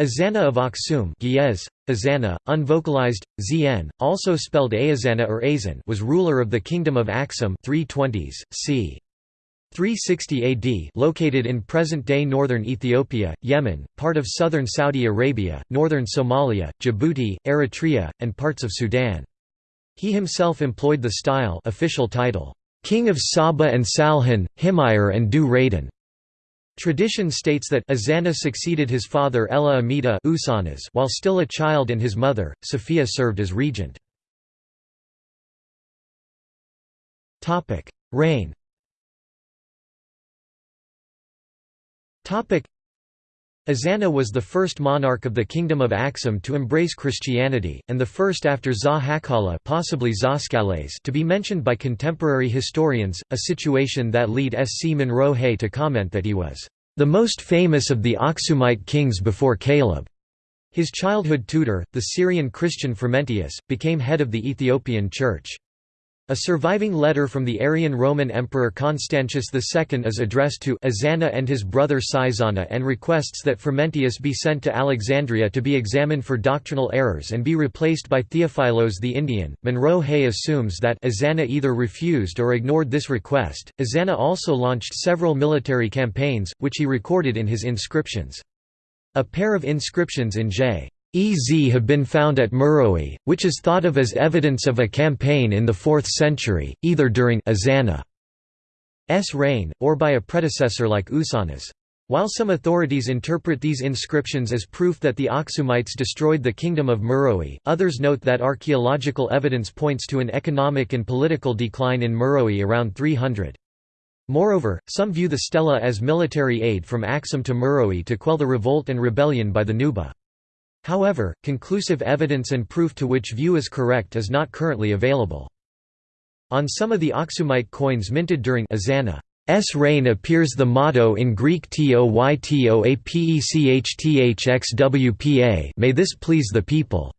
Ezana of Aksum Ge'ez, Azana, unvocalized, Zn, also spelled Aazana or Azan was ruler of the Kingdom of Aksum 320s, c. 360 AD located in present-day northern Ethiopia, Yemen, part of southern Saudi Arabia, northern Somalia, Djibouti, Eritrea, and parts of Sudan. He himself employed the style official title, "'King of Saba and Salhan, Himyar and Dhu-Raydan' Tradition states that Azana succeeded his father Ella Amida Ousanas while still a child and his mother, Sophia served as regent. Reign Azana was the first monarch of the Kingdom of Aksum to embrace Christianity, and the first after Za possibly Zoskales to be mentioned by contemporary historians, a situation that lead S. C. Munro Hay to comment that he was, "...the most famous of the Aksumite kings before Kaleb." His childhood tutor, the Syrian Christian Frumentius, became head of the Ethiopian Church. A surviving letter from the Arian Roman Emperor Constantius II is addressed to Azana and his brother Sizana and requests that Frumentius be sent to Alexandria to be examined for doctrinal errors and be replaced by Theophilos the Indian. Munro Hay assumes that Azana either refused or ignored this request. Azana also launched several military campaigns, which he recorded in his inscriptions. A pair of inscriptions in J. Ez have been found at Meroe, which is thought of as evidence of a campaign in the 4th century, either during Azana's reign, or by a predecessor like Ousanas. While some authorities interpret these inscriptions as proof that the Aksumites destroyed the kingdom of Meroe, others note that archaeological evidence points to an economic and political decline in Meroe around 300. Moreover, some view the stela as military aid from Aksum to Meroe to quell the revolt and rebellion by the Nuba. However, conclusive evidence and proof to which view is correct is not currently available. On some of the Aksumite coins minted during Azana's reign appears the motto in Greek Toytoapechthxwpa May this please the people.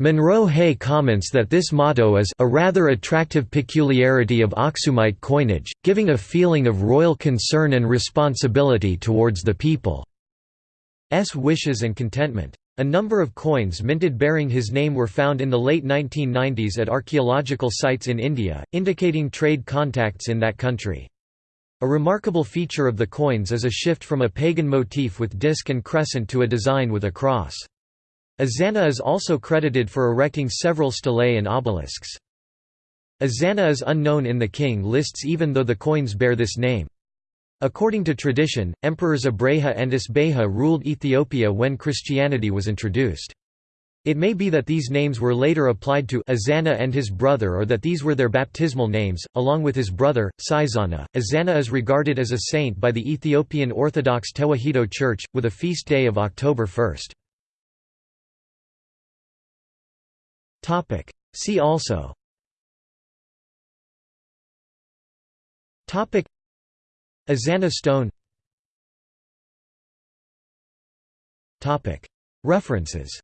Munro Hay comments that this motto is a rather attractive peculiarity of Aksumite coinage, giving a feeling of royal concern and responsibility towards the people's wishes and contentment. A number of coins minted bearing his name were found in the late 1990s at archaeological sites in India, indicating trade contacts in that country. A remarkable feature of the coins is a shift from a pagan motif with disc and crescent to a design with a cross. Azana is also credited for erecting several stelae and obelisks. Azana is unknown in the king lists even though the coins bear this name. According to tradition, emperors Abreha and Isbeha ruled Ethiopia when Christianity was introduced. It may be that these names were later applied to Azana and his brother or that these were their baptismal names, along with his brother, Sizana. Azana is regarded as a saint by the Ethiopian Orthodox Tewahedo Church, with a feast day of October 1. See also Azana stone References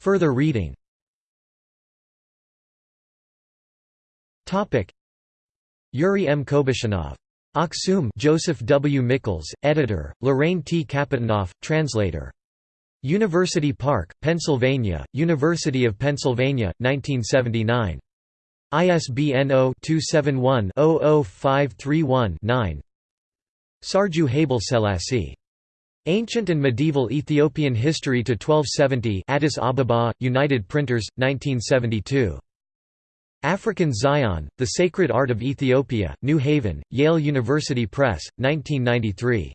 Further reading Yuri M. Kobishchanov. Aksum Joseph W. Michels, editor, Lorraine T. Kapitanov, translator. University Park, Pennsylvania, University of Pennsylvania, 1979. ISBN 0-271-00531-9 Sarju Haile Selassie. Ancient and Medieval Ethiopian History to 1270 Addis Ababa, United Printers, 1972. African Zion, The Sacred Art of Ethiopia, New Haven, Yale University Press, 1993.